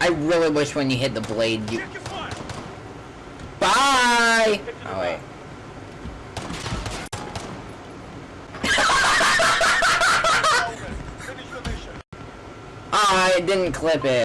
I really wish when you hit the blade you... Bye! Oh, wait. Oh, I didn't clip it.